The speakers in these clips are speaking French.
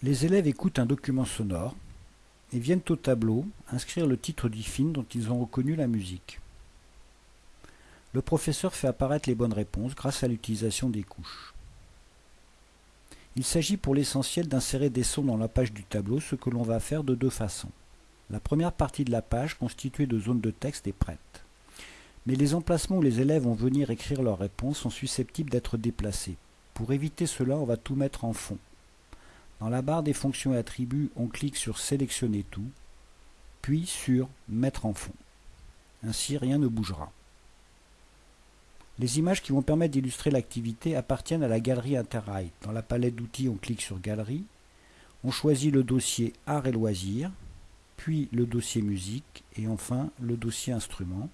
Les élèves écoutent un document sonore et viennent au tableau inscrire le titre du film dont ils ont reconnu la musique. Le professeur fait apparaître les bonnes réponses grâce à l'utilisation des couches. Il s'agit pour l'essentiel d'insérer des sons dans la page du tableau, ce que l'on va faire de deux façons. La première partie de la page, constituée de zones de texte, est prête. Mais les emplacements où les élèves vont venir écrire leurs réponses sont susceptibles d'être déplacés. Pour éviter cela, on va tout mettre en fond. Dans la barre des fonctions et attributs, on clique sur Sélectionner tout, puis sur Mettre en fond. Ainsi, rien ne bougera. Les images qui vont permettre d'illustrer l'activité appartiennent à la galerie Interride. Dans la palette d'outils, on clique sur Galerie, on choisit le dossier Art et loisirs, puis le dossier Musique et enfin le dossier Instruments.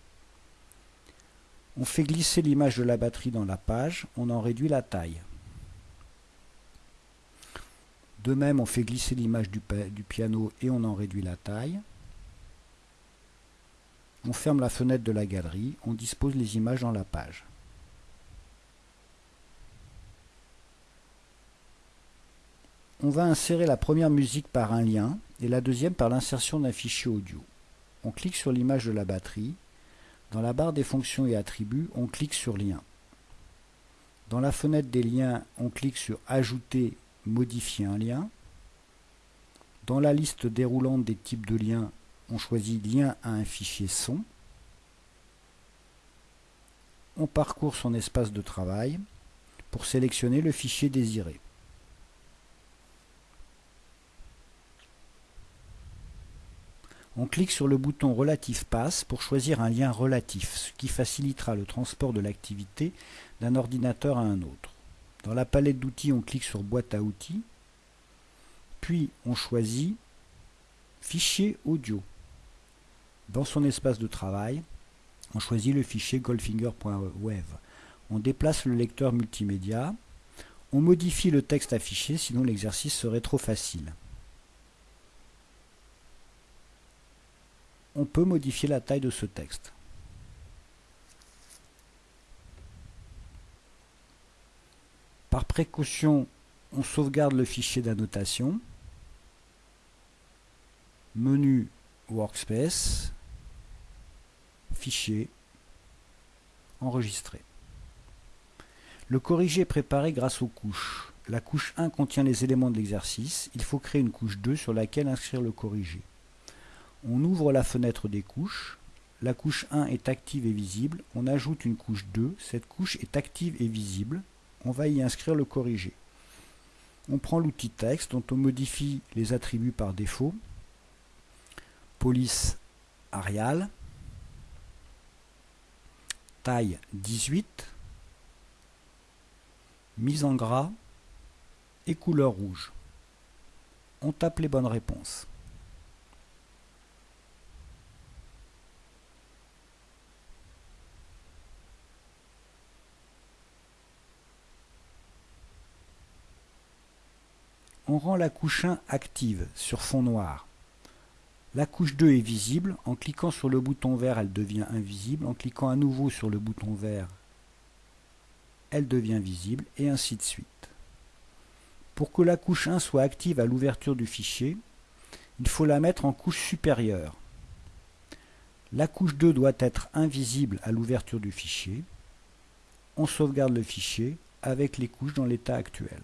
On fait glisser l'image de la batterie dans la page, on en réduit la taille. De même, on fait glisser l'image du, piano et on en réduit la taille. On ferme la fenêtre de la galerie, on dispose les images dans la page. On va insérer la première musique par un lien et la deuxième par l'insertion d'un fichier audio. On clique sur l'image de la batterie. Dans la barre des fonctions et attributs, on clique sur Lien. Dans la fenêtre des liens, on clique sur Ajouter modifier un lien. Dans la liste déroulante des types de liens, on choisit lien à un fichier son. On parcourt son espace de travail pour sélectionner le fichier désiré. On clique sur le bouton Relatif Passe pour choisir un lien relatif, ce qui facilitera le transport de l'activité d'un ordinateur à un autre. Dans la palette d'outils, on clique sur Boîte à outils, puis on choisit Fichier audio. Dans son espace de travail, on choisit le fichier goldfinger.wav. On déplace le lecteur multimédia, on modifie le texte affiché, sinon l'exercice serait trop facile. On peut modifier la taille de ce texte. Par précaution, on sauvegarde le fichier d'annotation. Menu Workspace, Fichier, Enregistrer. Le corrigé est préparé grâce aux couches. La couche 1 contient les éléments de l'exercice. Il faut créer une couche 2 sur laquelle inscrire le corrigé. On ouvre la fenêtre des couches. La couche 1 est active et visible. On ajoute une couche 2. Cette couche est active et visible on va y inscrire le corrigé. On prend l'outil texte dont on modifie les attributs par défaut. Police Arial. Taille 18. Mise en gras et couleur rouge. On tape les bonnes réponses. On rend la couche 1 active sur fond noir. La couche 2 est visible, en cliquant sur le bouton vert elle devient invisible, en cliquant à nouveau sur le bouton vert elle devient visible, et ainsi de suite. Pour que la couche 1 soit active à l'ouverture du fichier, il faut la mettre en couche supérieure. La couche 2 doit être invisible à l'ouverture du fichier. On sauvegarde le fichier avec les couches dans l'état actuel.